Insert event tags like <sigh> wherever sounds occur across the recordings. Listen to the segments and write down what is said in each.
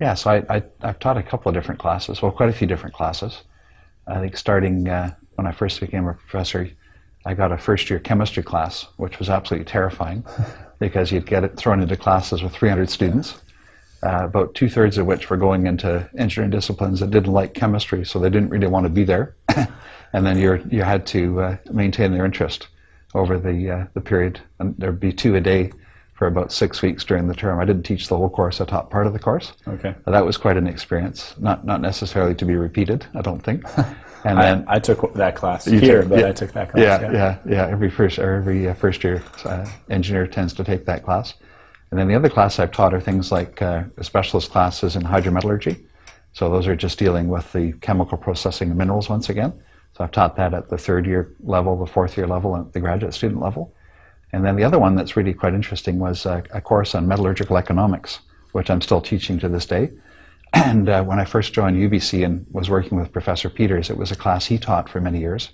Yeah, so I, I, have taught a couple of different classes, well, quite a few different classes. I think starting uh, when I first became a professor, I got a first year chemistry class, which was absolutely terrifying <laughs> because you'd get it thrown into classes with 300 students, uh, about two thirds of which were going into engineering disciplines that didn't like chemistry, so they didn't really want to be there. <coughs> and then you you had to uh, maintain their interest over the, uh, the period. And there'd be two a day for about six weeks during the term. I didn't teach the whole course, I taught part of the course. Okay. That was quite an experience, not, not necessarily to be repeated, I don't think. <laughs> And then I, I took that class here, took, but yeah, I took that class. Yeah, yeah, yeah. yeah. Every first, or every uh, first year uh, engineer tends to take that class. And then the other class I've taught are things like uh, specialist classes in hydrometallurgy. So those are just dealing with the chemical processing of minerals once again. So I've taught that at the third year level, the fourth year level, and the graduate student level. And then the other one that's really quite interesting was a, a course on metallurgical economics, which I'm still teaching to this day. <clears throat> And uh, when I first joined UBC and was working with Professor Peters, it was a class he taught for many years.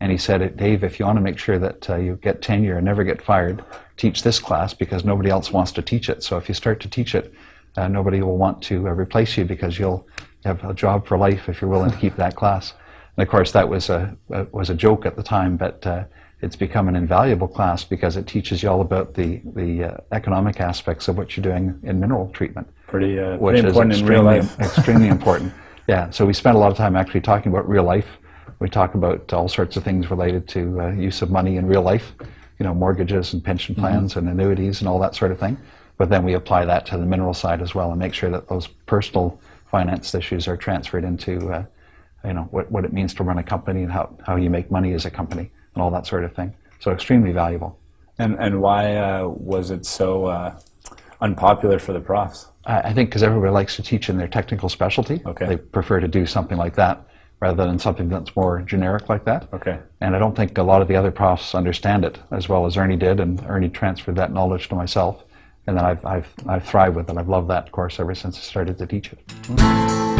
And he said, Dave, if you want to make sure that uh, you get tenure and never get fired, teach this class because nobody else wants to teach it. So if you start to teach it, uh, nobody will want to uh, replace you because you'll have a job for life if you're willing to keep that class. And of course, that was a, was a joke at the time, but uh, it's become an invaluable class because it teaches you all about the, the uh, economic aspects of what you're doing in mineral treatment. Pretty, uh, which pretty important is in real life. <laughs> extremely important. Yeah, so we spend a lot of time actually talking about real life. We talk about all sorts of things related to uh, use of money in real life, you know, mortgages and pension mm-hmm. plans mm-hmm. and annuities and all that sort of thing. But then we apply that to the mineral side as well and make sure that those personal finance issues are transferred into, uh, you know, what, what it means to run a company and how, how you make money as a company and all that sort of thing. So extremely valuable. And, and why uh, was it so uh, unpopular for the profs? I think because everybody likes to teach in their technical specialty. Okay. They prefer to do something like that rather than something that's more generic like that. Okay. And I don't think a lot of the other profs understand it as well as Ernie did, and Ernie transferred that knowledge to myself. And then I've, I've, I've thrived with it. I've loved that course ever since I started to teach it.